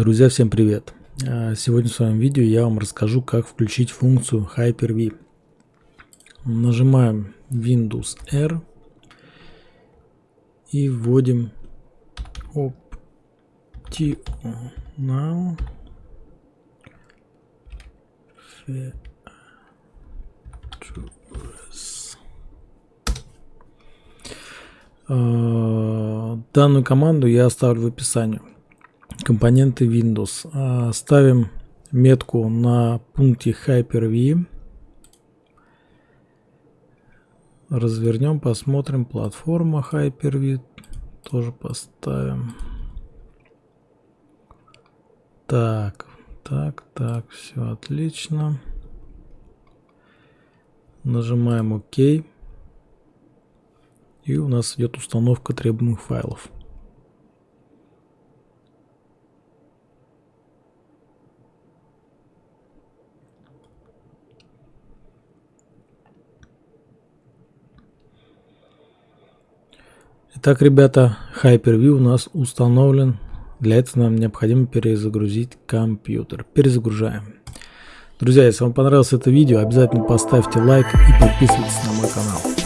Друзья, всем привет! А, сегодня в своем видео я вам расскажу, как включить функцию Hyper-V. Нажимаем Windows R и вводим Optional. А, данную команду я оставлю в описании компоненты Windows. А, ставим метку на пункте Hyper-V. Развернем, посмотрим. Платформа Hyper-V тоже поставим. Так, так, так, все отлично. Нажимаем ОК. И у нас идет установка требуемых файлов. Итак, ребята, Hyper-V у нас установлен. Для этого нам необходимо перезагрузить компьютер. Перезагружаем. Друзья, если вам понравилось это видео, обязательно поставьте лайк и подписывайтесь на мой канал.